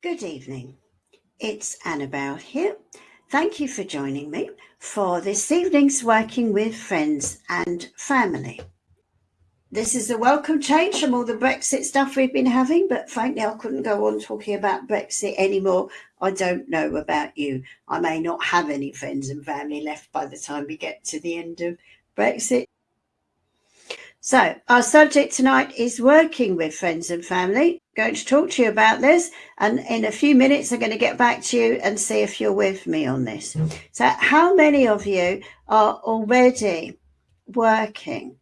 Good evening. It's Annabelle here. Thank you for joining me for this evening's Working with Friends and Family. This is a welcome change from all the Brexit stuff we've been having, but frankly, I couldn't go on talking about Brexit anymore. I don't know about you. I may not have any friends and family left by the time we get to the end of Brexit. So, our subject tonight is working with friends and family. going to talk to you about this, and in a few minutes, I'm going to get back to you and see if you're with me on this. So, how many of you are already working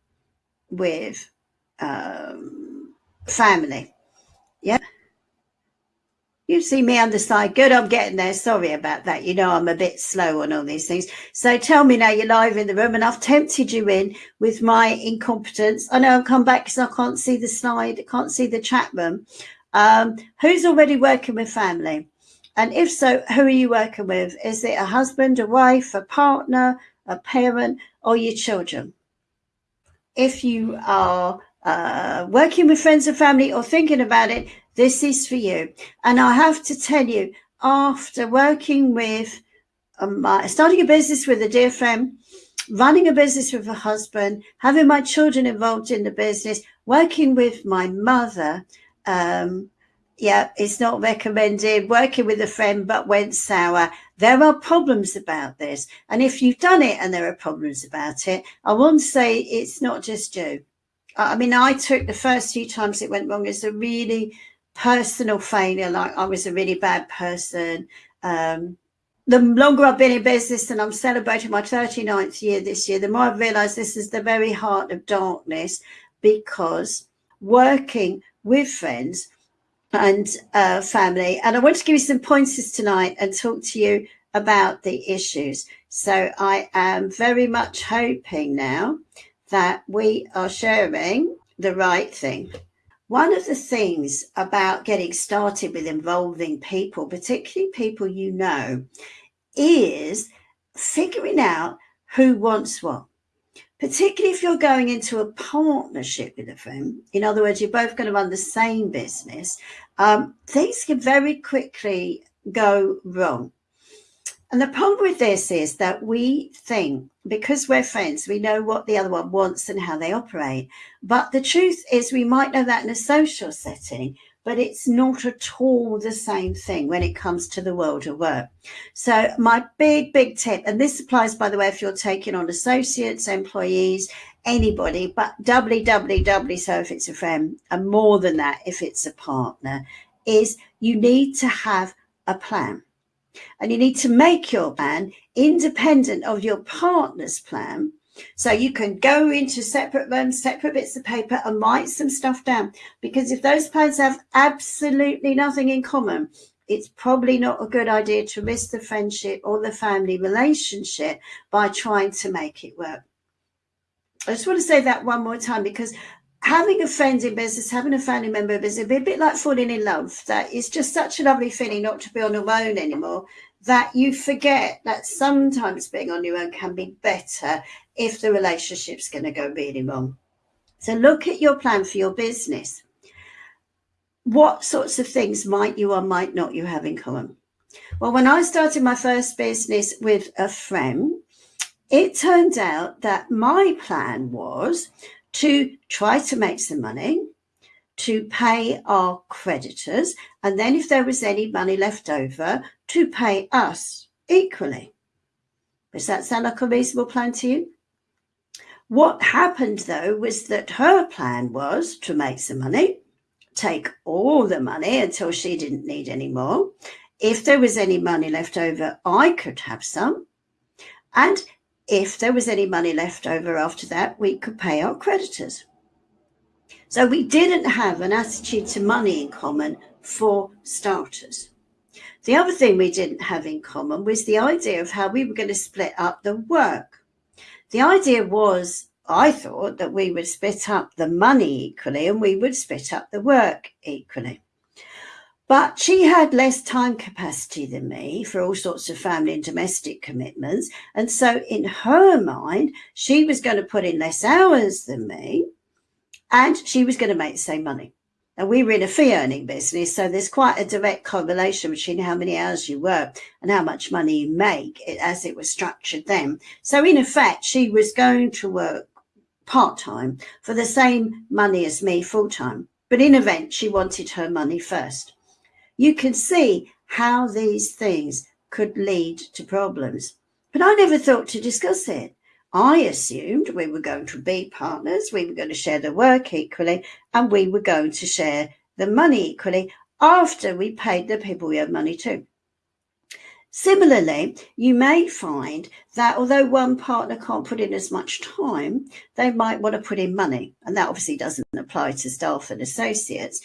with um, family? Yeah. You see me on the side. Good, I'm getting there. Sorry about that. You know, I'm a bit slow on all these things. So tell me now, you're live in the room and I've tempted you in with my incompetence. I know I'll come back because I can't see the slide, I can't see the chat room. Um, who's already working with family? And if so, who are you working with? Is it a husband, a wife, a partner, a parent, or your children? If you are uh, working with friends and family or thinking about it, this is for you. And I have to tell you, after working with um, my, starting a business with a dear friend, running a business with a husband, having my children involved in the business, working with my mother, um, yeah, it's not recommended. Working with a friend but went sour. There are problems about this. And if you've done it and there are problems about it, I want to say it's not just you. I mean, I took the first few times it went wrong as a really personal failure, like I was a really bad person. Um, the longer I've been in business and I'm celebrating my 39th year this year, the more I've realized this is the very heart of darkness because working with friends and uh, family, and I want to give you some pointers tonight and talk to you about the issues. So I am very much hoping now that we are sharing the right thing. One of the things about getting started with involving people, particularly people you know, is figuring out who wants what. Particularly if you're going into a partnership with a friend, in other words, you're both going to run the same business, um, things can very quickly go wrong. And the problem with this is that we think because we're friends, we know what the other one wants and how they operate. But the truth is, we might know that in a social setting, but it's not at all the same thing when it comes to the world of work. So, my big, big tip, and this applies, by the way, if you're taking on associates, employees, anybody, but doubly, doubly, doubly so if it's a friend, and more than that if it's a partner, is you need to have a plan. And you need to make your plan independent of your partner's plan. So you can go into separate rooms, separate bits of paper and write some stuff down. Because if those plans have absolutely nothing in common, it's probably not a good idea to risk the friendship or the family relationship by trying to make it work. I just want to say that one more time because having a friend in business, having a family member in business, be a bit like falling in love. That is just such a lovely feeling not to be on your own anymore. That you forget that sometimes being on your own can be better if the relationship's going to go really wrong. So look at your plan for your business. What sorts of things might you or might not you have in common? Well, when I started my first business with a friend, it turned out that my plan was to try to make some money, to pay our creditors, and then if there was any money left over, to pay us equally. Does that sound like a reasonable plan to you? What happened though was that her plan was to make some money, take all the money until she didn't need any more. If there was any money left over, I could have some. And if there was any money left over after that, we could pay our creditors. So we didn't have an attitude to money in common for starters. The other thing we didn't have in common was the idea of how we were going to split up the work. The idea was, I thought, that we would split up the money equally and we would split up the work equally. But she had less time capacity than me for all sorts of family and domestic commitments. And so, in her mind, she was going to put in less hours than me and she was going to make the same money. And we were in a fee earning business, so there's quite a direct correlation between how many hours you work and how much money you make as it was structured then. So, in effect, she was going to work part time for the same money as me full time. But in event, she wanted her money first. You can see how these things could lead to problems. But I never thought to discuss it. I assumed we were going to be partners, we were going to share the work equally, and we were going to share the money equally after we paid the people we owed money to. Similarly, you may find that although one partner can't put in as much time, they might want to put in money. And that obviously doesn't apply to staff and associates.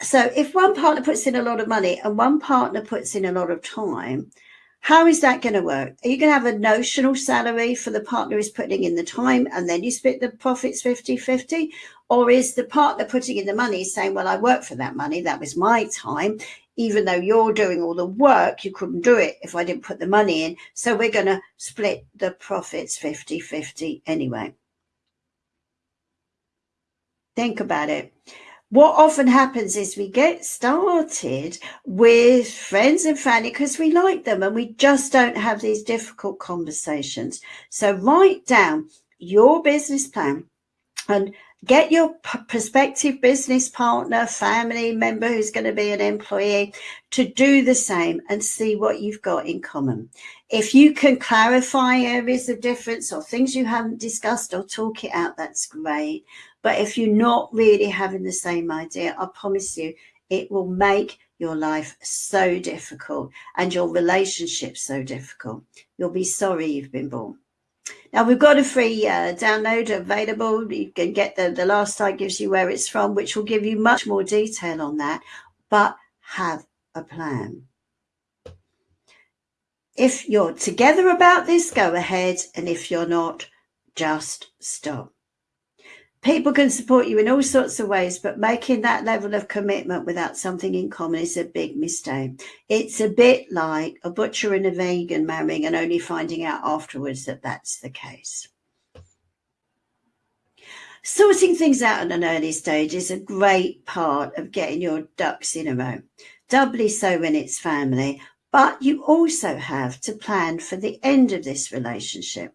So if one partner puts in a lot of money and one partner puts in a lot of time, how is that going to work? Are you going to have a notional salary for the partner who's putting in the time and then you split the profits 50 50? Or is the partner putting in the money saying, Well, I worked for that money, that was my time. Even though you're doing all the work, you couldn't do it if I didn't put the money in. So we're going to split the profits 50 50 anyway. Think about it what often happens is we get started with friends and family because we like them and we just don't have these difficult conversations. So write down your business plan and get your prospective business partner, family member who's going to be an employee to do the same and see what you've got in common. If you can clarify areas of difference or things you haven't discussed or talk it out, that's great. But if you're not really having the same idea, I promise you, it will make your life so difficult and your relationship so difficult. You'll be sorry you've been born. Now we've got a free uh, download available. You can get the, the last slide gives you where it's from, which will give you much more detail on that, but have a plan. If you're together about this, go ahead. And if you're not, just stop. People can support you in all sorts of ways, but making that level of commitment without something in common is a big mistake. It's a bit like a butcher and a vegan marrying and only finding out afterwards that that's the case. Sorting things out at an early stage is a great part of getting your ducks in a row, doubly so when it's family, but you also have to plan for the end of this relationship.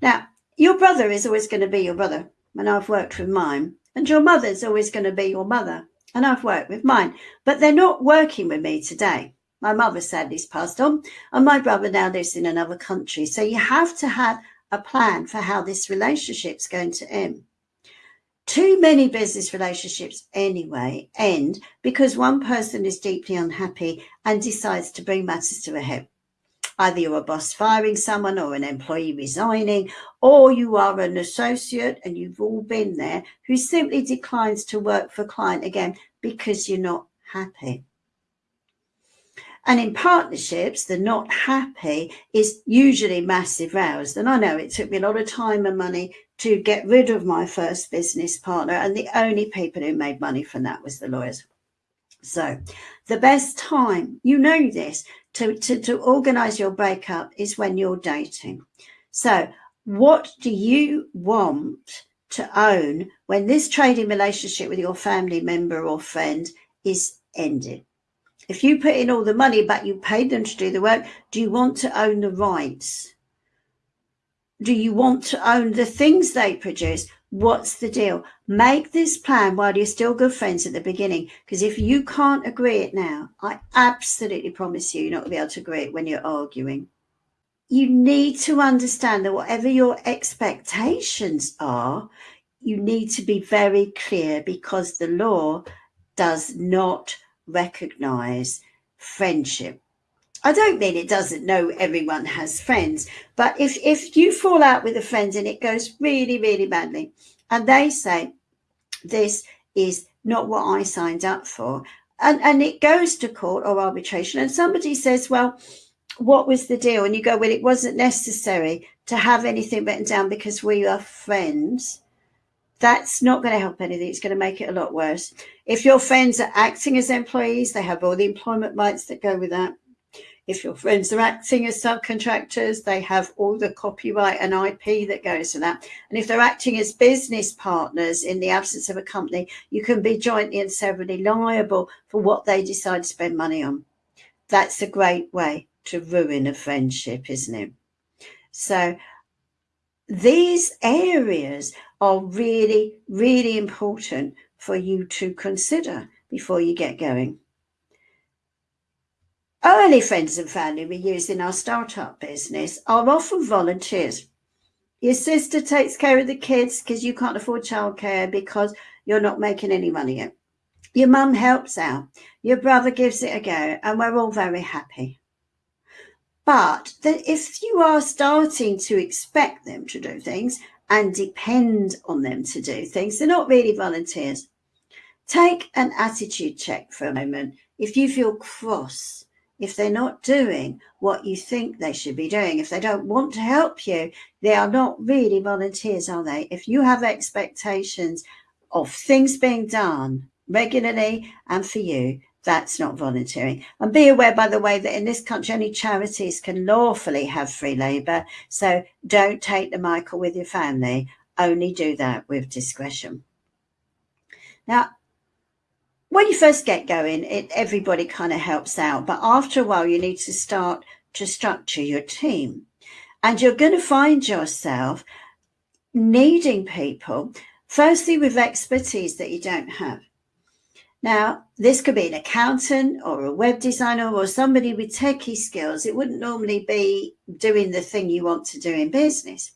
Now, your brother is always going to be your brother, and I've worked with mine. And your mother's always going to be your mother, and I've worked with mine. But they're not working with me today. My mother sadly's passed on, and my brother now lives in another country. So you have to have a plan for how this relationship's going to end. Too many business relationships, anyway, end because one person is deeply unhappy and decides to bring matters to a head. Either you're a boss firing someone or an employee resigning, or you are an associate and you've all been there who simply declines to work for client again because you're not happy. And in partnerships, the not happy is usually massive rows. And I know it took me a lot of time and money to get rid of my first business partner. And the only people who made money from that was the lawyers. So the best time, you know this, to, to, to organize your breakup is when you're dating. So what do you want to own when this trading relationship with your family member or friend is ended? If you put in all the money but you paid them to do the work, do you want to own the rights? Do you want to own the things they produce? What's the deal? Make this plan while you're still good friends at the beginning. Because if you can't agree it now, I absolutely promise you, you're not going to be able to agree it when you're arguing. You need to understand that whatever your expectations are, you need to be very clear because the law does not recognize friendship. I don't mean it doesn't know everyone has friends, but if, if you fall out with a friend and it goes really, really badly, and they say, this is not what I signed up for, and, and it goes to court or arbitration, and somebody says, well, what was the deal? And you go, well, it wasn't necessary to have anything written down because we are friends. That's not going to help anything. It's going to make it a lot worse. If your friends are acting as employees, they have all the employment rights that go with that If your friends are acting as subcontractors, they have all the copyright and IP that goes with that. And if they're acting as business partners in the absence of a company, you can be jointly and severally liable for what they decide to spend money on. That's a great way to ruin a friendship, isn't it? So these areas are really, really important for you to consider before you get going. Early friends and family we use in our startup business are often volunteers. Your sister takes care of the kids because you can't afford childcare because you're not making any money yet. Your mum helps out. Your brother gives it a go, and we're all very happy. But if you are starting to expect them to do things and depend on them to do things, they're not really volunteers. Take an attitude check for a moment. If you feel cross, if they're not doing what you think they should be doing, if they don't want to help you, they are not really volunteers, are they? If you have expectations of things being done regularly and for you, that's not volunteering. And be aware, by the way, that in this country, only charities can lawfully have free labour. So don't take the Michael with your family. Only do that with discretion. Now, when you first get going, it, everybody kind of helps out. But after a while, you need to start to structure your team. And you're going to find yourself needing people, firstly, with expertise that you don't have. Now, this could be an accountant or a web designer or somebody with techie skills. It wouldn't normally be doing the thing you want to do in business.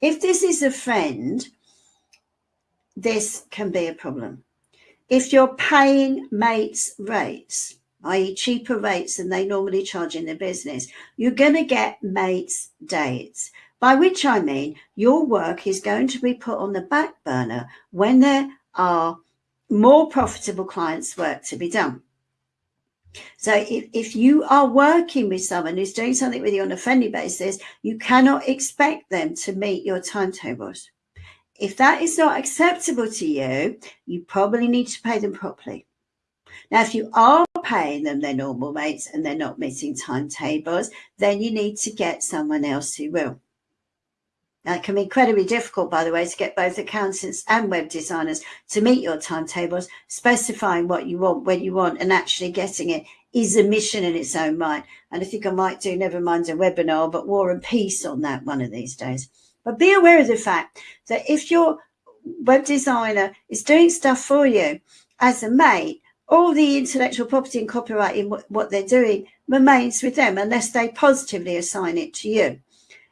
If this is a friend, this can be a problem if you're paying mates rates, i.e. cheaper rates than they normally charge in their business, you're going to get mates dates. By which I mean your work is going to be put on the back burner when there are more profitable clients' work to be done. So if, if you are working with someone who's doing something with you on a friendly basis, you cannot expect them to meet your timetables. If that is not acceptable to you, you probably need to pay them properly. Now, if you are paying them their normal rates and they're not meeting timetables, then you need to get someone else who will. Now, it can be incredibly difficult, by the way, to get both accountants and web designers to meet your timetables, specifying what you want, when you want, and actually getting it is a mission in its own right. And I think I might do, never mind a webinar, but War and Peace on that one of these days. But be aware of the fact that if your web designer is doing stuff for you as a mate, all the intellectual property and copyright in what they're doing remains with them unless they positively assign it to you.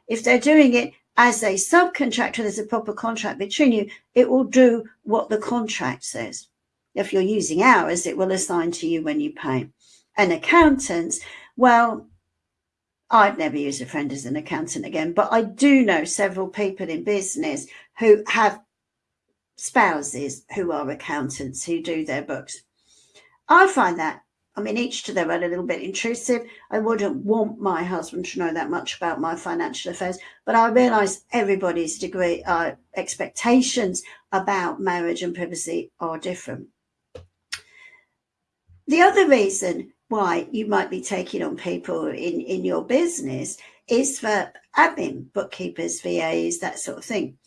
If they're doing it as a subcontractor, there's a proper contract between you, it will do what the contract says. If you're using hours, it will assign to you when you pay. And accountants, well, I'd never use a friend as an accountant again, but I do know several people in business who have spouses who are accountants who do their books. I find that, I mean, each to their own, a little bit intrusive. I wouldn't want my husband to know that much about my financial affairs, but I realise everybody's degree, uh, expectations about marriage and privacy are different. The other reason why you might be taking on people in, in your business is for admin, bookkeepers, VAs, that sort of thing.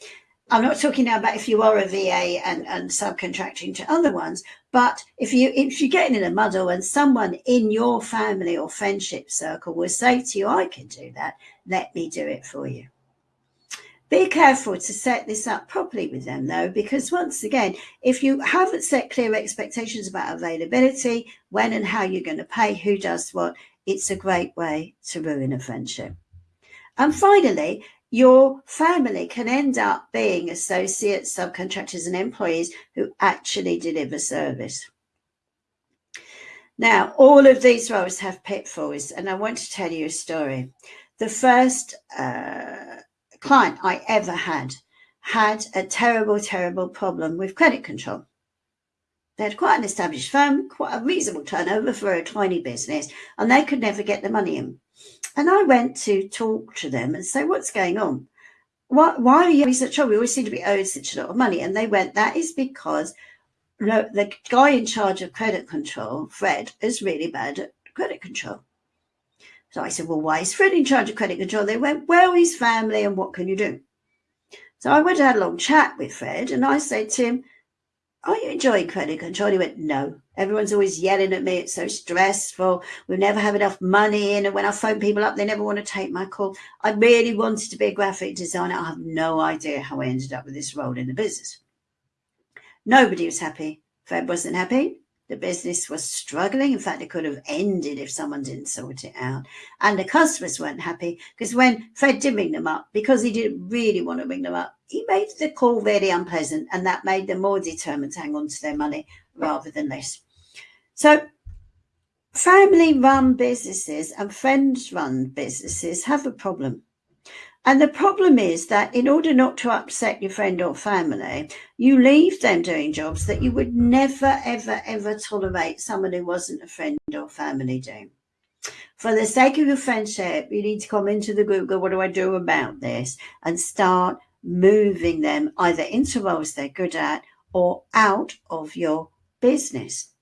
I'm not talking now about if you are a VA and, and subcontracting to other ones, but if you if you're getting in a muddle and someone in your family or friendship circle will say to you, I can do that, let me do it for you. Be careful to set this up properly with them though, because once again, if you haven't set clear expectations about availability, when and how you're going to pay, who does what, it's a great way to ruin a friendship. And finally, your family can end up being associates, subcontractors, and employees who actually deliver service. Now, all of these roles have pitfalls, and I want to tell you a story. The first uh, client I ever had had a terrible, terrible problem with credit control. They had quite an established firm, quite a reasonable turnover for a tiny business, and they could never get the money in. And I went to talk to them and say, What's going on? Why, why are you such trouble? We always seem to be owed such a lot of money. And they went, That is because the guy in charge of credit control, Fred, is really bad at credit control. So I said, well, why is Fred in charge of credit control? They went, well, he's family and what can you do? So I went and had a long chat with Fred and I said to him, are you enjoying credit control? He went, no. Everyone's always yelling at me. It's so stressful. We never have enough money in. And when I phone people up, they never want to take my call. I really wanted to be a graphic designer. I have no idea how I ended up with this role in the business. Nobody was happy. Fred wasn't happy. The business was struggling. In fact, it could have ended if someone didn't sort it out. And the customers weren't happy because when Fred did ring them up, because he didn't really want to ring them up, he made the call very unpleasant and that made them more determined to hang on to their money rather than less. So family run businesses and friends run businesses have a problem. And the problem is that in order not to upset your friend or family, you leave them doing jobs that you would never, ever, ever tolerate someone who wasn't a friend or family doing. For the sake of your friendship, you need to come into the group, go, what do I do about this? And start moving them either into roles they're good at or out of your business.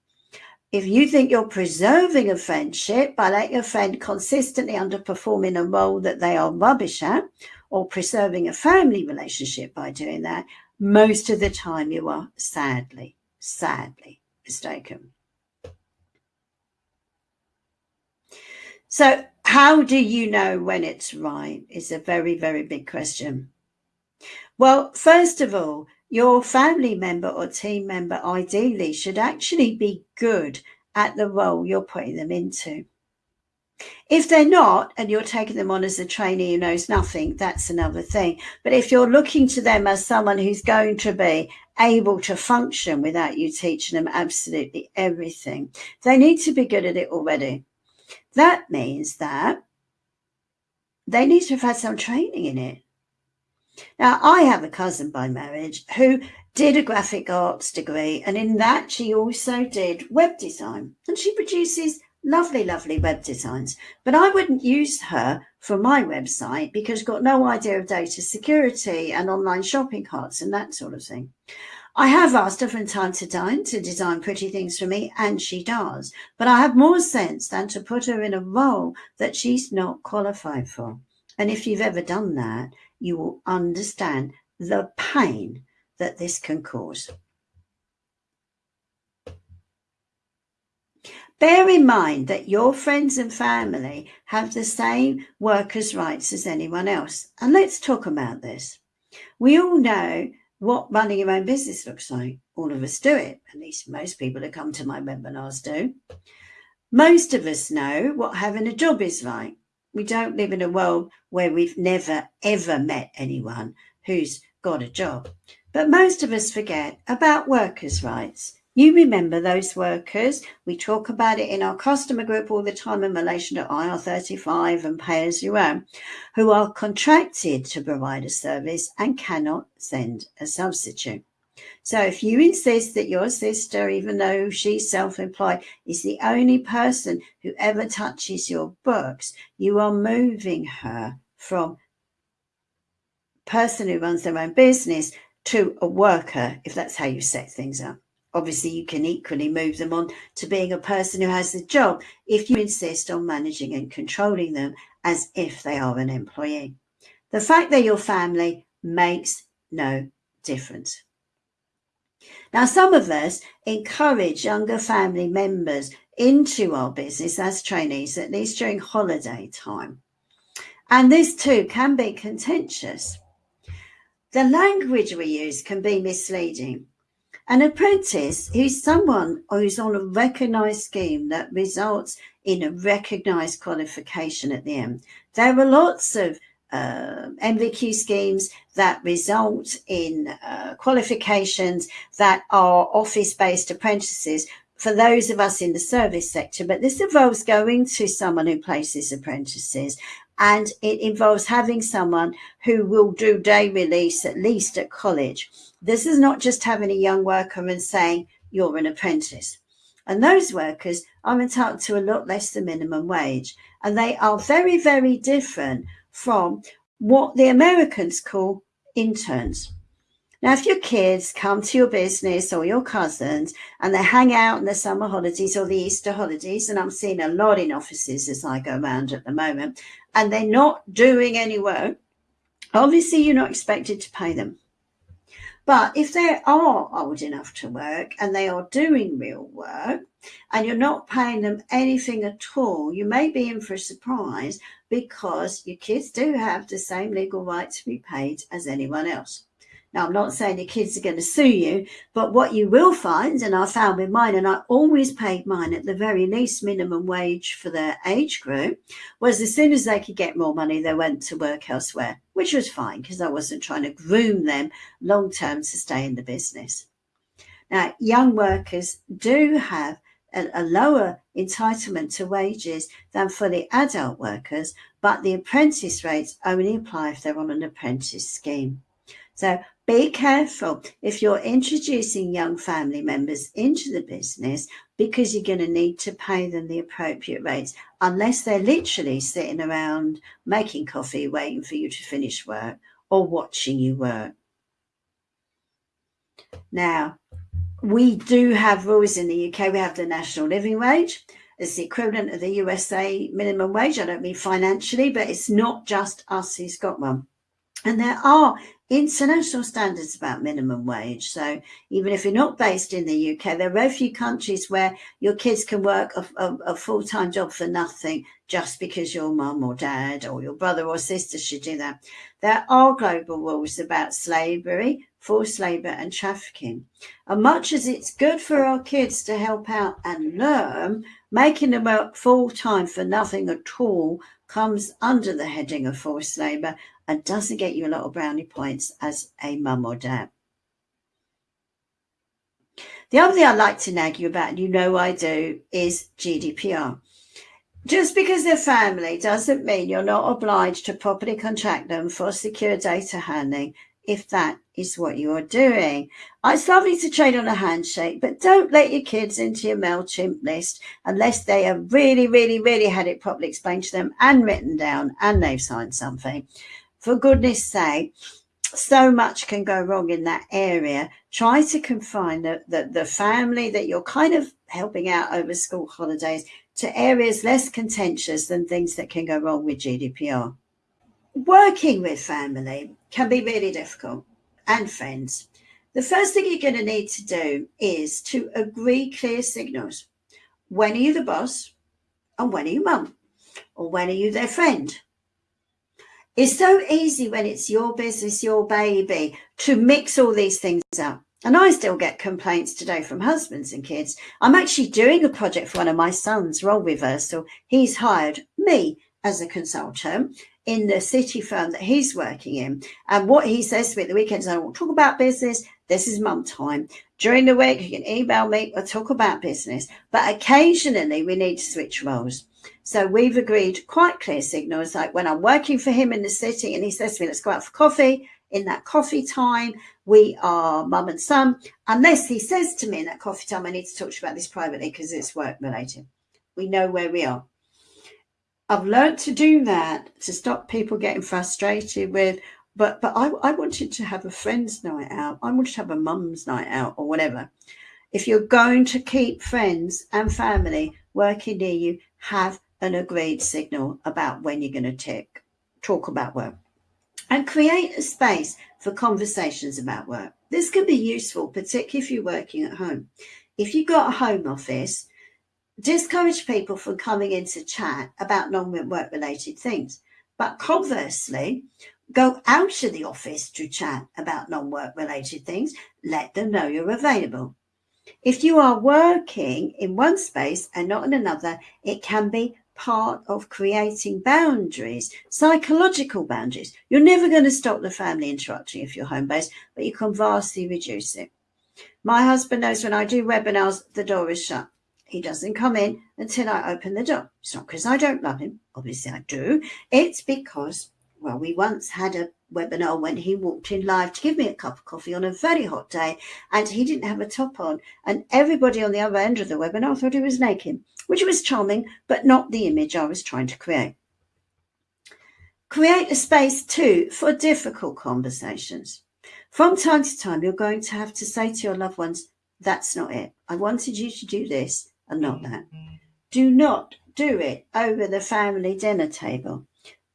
If you think you're preserving a friendship by letting a friend consistently underperform in a role that they are rubbish at, or preserving a family relationship by doing that, most of the time you are sadly, sadly mistaken. So, how do you know when it's right? Is a very, very big question. Well, first of all, your family member or team member ideally should actually be good at the role you're putting them into. If they're not, and you're taking them on as a trainee who knows nothing, that's another thing. But if you're looking to them as someone who's going to be able to function without you teaching them absolutely everything, they need to be good at it already. That means that they need to have had some training in it. Now, I have a cousin by marriage who did a graphic arts degree, and in that, she also did web design. And she produces lovely, lovely web designs. But I wouldn't use her for my website because I've got no idea of data security and online shopping carts and that sort of thing. I have asked her from time to time to design pretty things for me, and she does. But I have more sense than to put her in a role that she's not qualified for. And if you've ever done that, you will understand the pain that this can cause. Bear in mind that your friends and family have the same workers' rights as anyone else. And let's talk about this. We all know what running your own business looks like. All of us do it. At least most people who come to my webinars do. Most of us know what having a job is like we don't live in a world where we've never ever met anyone who's got a job. But most of us forget about workers' rights. You remember those workers. We talk about it in our customer group all the time in relation to IR35 and pay as you earn, who are contracted to provide a service and cannot send a substitute. So if you insist that your sister, even though she's self-employed, is the only person who ever touches your books, you are moving her from person who runs their own business to a worker, if that's how you set things up. Obviously, you can equally move them on to being a person who has a job if you insist on managing and controlling them as if they are an employee. The fact they're your family makes no difference. Now, some of us encourage younger family members into our business as trainees, at least during holiday time. And this too can be contentious. The language we use can be misleading. An apprentice is someone who's on a recognised scheme that results in a recognised qualification at the end. There are lots of uh, NVQ schemes that result in uh, qualifications that are office-based apprentices for those of us in the service sector, but this involves going to someone who places apprentices and it involves having someone who will do day release at least at college. This is not just having a young worker and saying you're an apprentice. And those workers are entitled to a lot less than minimum wage. And they are very, very different from what the Americans call interns. Now, if your kids come to your business or your cousins and they hang out in the summer holidays or the Easter holidays, and I'm seeing a lot in offices as I go around at the moment, and they're not doing any work, obviously you're not expected to pay them. But if they are old enough to work and they are doing real work and you're not paying them anything at all, you may be in for a surprise because your kids do have the same legal right to be paid as anyone else. Now, I'm not saying your kids are going to sue you, but what you will find, and I found with mine, and I always paid mine at the very least minimum wage for their age group, was as soon as they could get more money, they went to work elsewhere, which was fine because I wasn't trying to groom them long term to stay in the business. Now, young workers do have a, lower entitlement to wages than for the adult workers, but the apprentice rates only apply if they're on an apprentice scheme. So be careful if you're introducing young family members into the business because you're going to need to pay them the appropriate rates unless they're literally sitting around making coffee waiting for you to finish work or watching you work. Now, we do have rules in the UK. We have the national living wage. It's the equivalent of the USA minimum wage. I don't mean financially, but it's not just us who's got one. And there are international standards about minimum wage. So even if you're not based in the UK, there are very few countries where your kids can work a, a, a full-time job for nothing just because your mum or dad or your brother or sister should do that. There are global rules about slavery, forced labour and trafficking. And much as it's good for our kids to help out and learn, making them work full-time for nothing at all comes under the heading of forced labour and doesn't get you a lot of brownie points as a mum or dad. The other thing I'd like to nag you about, and you know I do, is GDPR. Just because they're family doesn't mean you're not obliged to properly contract them for secure data handling if that is what you are doing. It's lovely to trade on a handshake, but don't let your kids into your MailChimp list unless they have really, really, really had it properly explained to them and written down and they've signed something for goodness sake, so much can go wrong in that area. Try to confine the, the, the family that you're kind of helping out over school holidays to areas less contentious than things that can go wrong with GDPR. Working with family can be really difficult and friends. The first thing you're going to need to do is to agree clear signals. When are you the boss? And when are you mum? Or when are you their friend? It's so easy when it's your business, your baby, to mix all these things up. And I still get complaints today from husbands and kids. I'm actually doing a project for one of my sons, Role Reversal. He's hired me as a consultant in the city firm that he's working in. And what he says to me at the weekends, I won't talk about business. This is mum time. During the week, you can email me or talk about business. But occasionally we need to switch roles. So we've agreed quite clear signals, like when I'm working for him in the city and he says to me, let's go out for coffee. In that coffee time, we are mum and son, unless he says to me in that coffee time, I need to talk to you about this privately because it's work related. We know where we are. I've learned to do that to stop people getting frustrated with, but but I, I wanted to have a friend's night out. I wanted to have a mum's night out or whatever. If you're going to keep friends and family working near you, have an agreed signal about when you're going to tick, talk about work and create a space for conversations about work. This can be useful, particularly if you're working at home. If you've got a home office, discourage people from coming in to chat about non-work related things. But conversely, go out of the office to chat about non-work related things. Let them know you're available. If you are working in one space and not in another, it can be part of creating boundaries, psychological boundaries. You're never going to stop the family interrupting if you're home based, but you can vastly reduce it. My husband knows when I do webinars, the door is shut. He doesn't come in until I open the door. It's not because I don't love him. Obviously, I do. It's because, well, we once had a webinar when he walked in live to give me a cup of coffee on a very hot day and he didn't have a top on and everybody on the other end of the webinar thought he was naked which was charming but not the image I was trying to create. Create a space too for difficult conversations. From time to time, you're going to have to say to your loved ones, that's not it. I wanted you to do this and not mm-hmm. that. Do not do it over the family dinner table.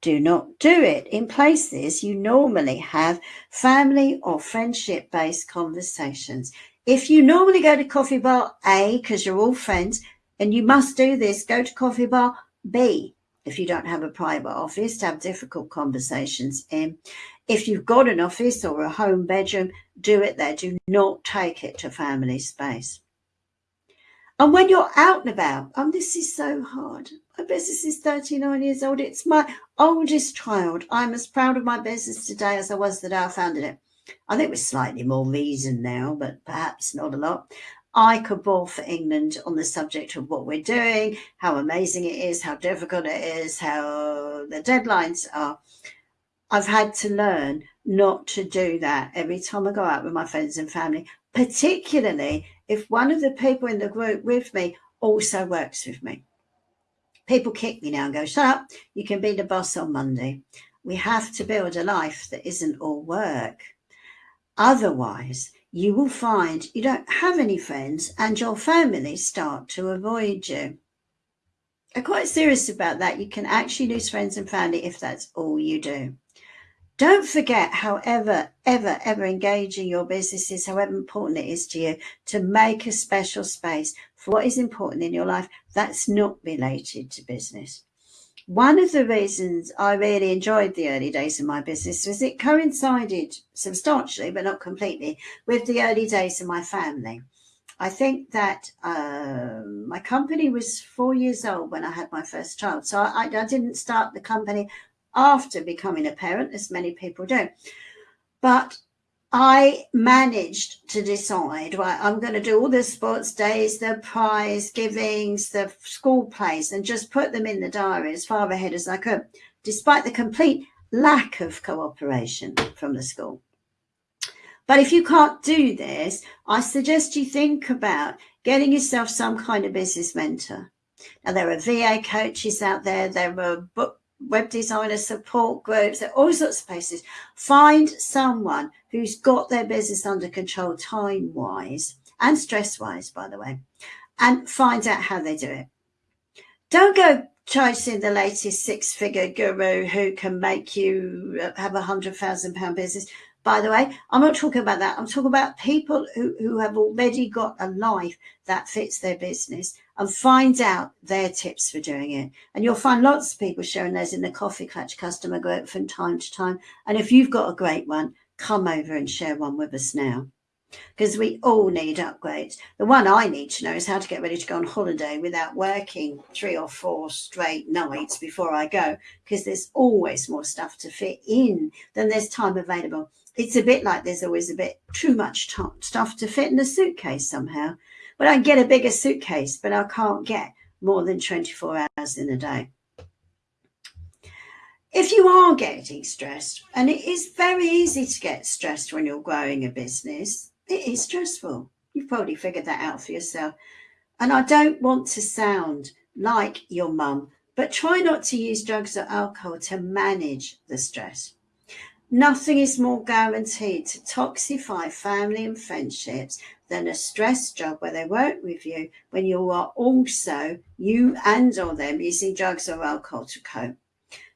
Do not do it in places you normally have family or friendship based conversations. If you normally go to coffee bar A because you're all friends and you must do this, go to coffee bar B if you don't have a private office to have difficult conversations in. If you've got an office or a home bedroom, do it there. Do not take it to family space. And when you're out and about, and this is so hard. My business is 39 years old. It's my oldest child. I'm as proud of my business today as I was the day I founded it. I think with slightly more reason now, but perhaps not a lot. I could bore for England on the subject of what we're doing, how amazing it is, how difficult it is, how the deadlines are. I've had to learn not to do that every time I go out with my friends and family, particularly if one of the people in the group with me also works with me. People kick me now and go, shut up, you can be the boss on Monday. We have to build a life that isn't all work. Otherwise, you will find you don't have any friends and your family start to avoid you. I'm quite serious about that. You can actually lose friends and family if that's all you do. Don't forget, however, ever, ever engaging your business is, however important it is to you, to make a special space for what is important in your life that's not related to business. One of the reasons I really enjoyed the early days of my business was it coincided substantially, but not completely, with the early days of my family. I think that um, my company was four years old when I had my first child. So I, I didn't start the company after becoming a parent, as many people do. But I managed to decide, right, I'm going to do all the sports days, the prize givings, the school plays, and just put them in the diary as far ahead as I could, despite the complete lack of cooperation from the school. But if you can't do this, I suggest you think about getting yourself some kind of business mentor. Now, there are VA coaches out there, there are book web designer support groups, all sorts of places. Find someone who's got their business under control time wise and stress wise, by the way, and find out how they do it. Don't go chasing the latest six figure guru who can make you have a hundred thousand pound business. By the way, I'm not talking about that. I'm talking about people who, who have already got a life that fits their business and find out their tips for doing it. And you'll find lots of people sharing those in the Coffee Clutch customer group from time to time. And if you've got a great one, come over and share one with us now. Because we all need upgrades. The one I need to know is how to get ready to go on holiday without working three or four straight nights before I go. Because there's always more stuff to fit in than there's time available. It's a bit like there's always a bit too much stuff to fit in a suitcase somehow. But I get a bigger suitcase, but I can't get more than 24 hours in a day. If you are getting stressed, and it is very easy to get stressed when you're growing a business, it is stressful. You've probably figured that out for yourself. And I don't want to sound like your mum, but try not to use drugs or alcohol to manage the stress. Nothing is more guaranteed to toxify family and friendships than a stress job where they work with you when you are also, you and or them, using drugs or alcohol to cope.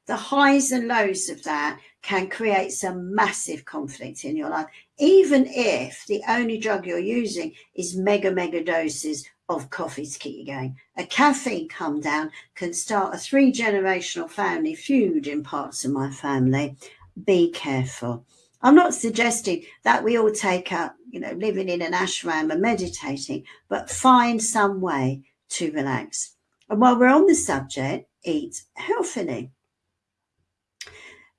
The highs and lows of that can create some massive conflict in your life, even if the only drug you're using is mega, mega doses of coffee to keep you going. A caffeine come down can start a three generational family feud in parts of my family be careful. I'm not suggesting that we all take up, you know, living in an ashram and meditating, but find some way to relax. And while we're on the subject, eat healthily.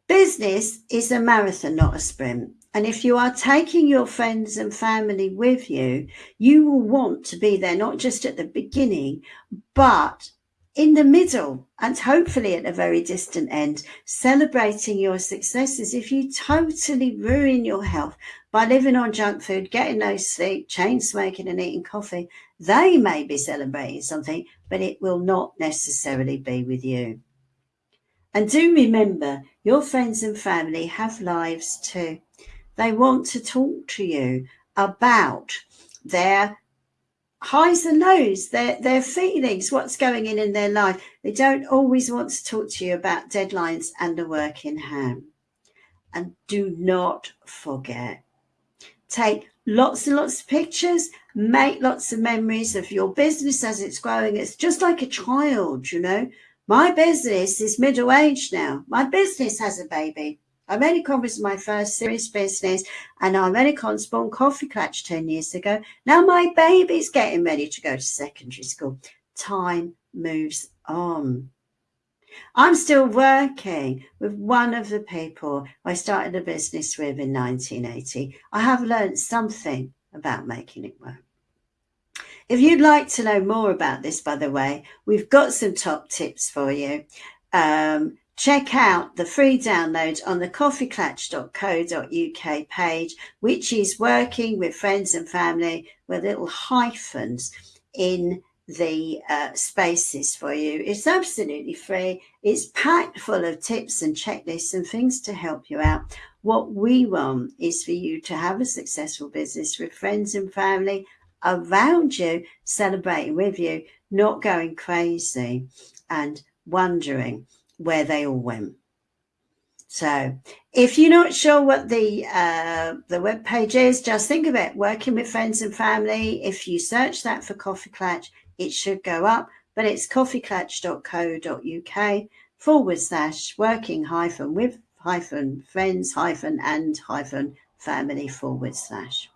Business is a marathon, not a sprint. And if you are taking your friends and family with you, you will want to be there, not just at the beginning, but in the middle and hopefully at a very distant end, celebrating your successes. If you totally ruin your health by living on junk food, getting no sleep, chain smoking and eating coffee, they may be celebrating something, but it will not necessarily be with you. And do remember, your friends and family have lives too. They want to talk to you about their highs and lows, their, their feelings, what's going in in their life. They don't always want to talk to you about deadlines and the work in hand. And do not forget, take lots and lots of pictures, make lots of memories of your business as it's growing. It's just like a child, you know. My business is middle aged now. My business has a baby. I made a conference my first serious business and I made a Conspawn Coffee Clatch 10 years ago. Now my baby's getting ready to go to secondary school. Time moves on. I'm still working with one of the people I started a business with in 1980. I have learned something about making it work. If you'd like to know more about this, by the way, we've got some top tips for you. Um, check out the free download on the coffeeclatch.co.uk page, which is working with friends and family with little hyphens in the uh, spaces for you. It's absolutely free. It's packed full of tips and checklists and things to help you out. What we want is for you to have a successful business with friends and family around you, celebrating with you, not going crazy and wondering where they all went. So if you're not sure what the uh, the web page is, just think of it, working with friends and family. If you search that for Coffee Clatch, it should go up, but it's coffeeclatch.co.uk forward slash working hyphen with hyphen friends hyphen and hyphen family forward slash.